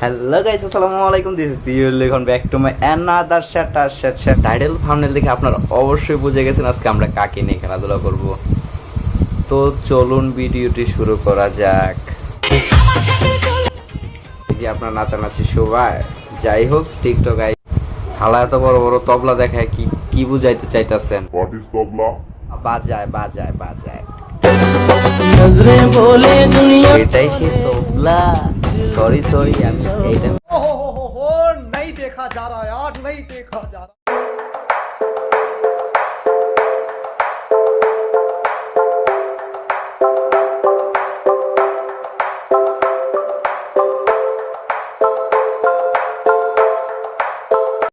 Hello guys আসসালামু আলাইকুম। This is your Lekhon back to my another chat R chat chat title thumbnail দেখে আপনারা অবশ্যই বুঝে গেছেন আজকে আমরা কাকে নিয়ে খেলাধুলা করব। তো চলুন ভিডিওটি শুরু করা যাক। যে আপনার নাচানাচি শোভায় যাই হোক টিকটক আই খালা এত বড় বড় তবলা দেখায় কি কি বুঝাইতে চাইতাছেন? হোয়াট ইজ তবলা? বাজায় বাজায় বাজায়। এটাই সেই তবলা। सॉरी सॉरी नहीं देखा जा रहा यार नहीं देखा जा रहा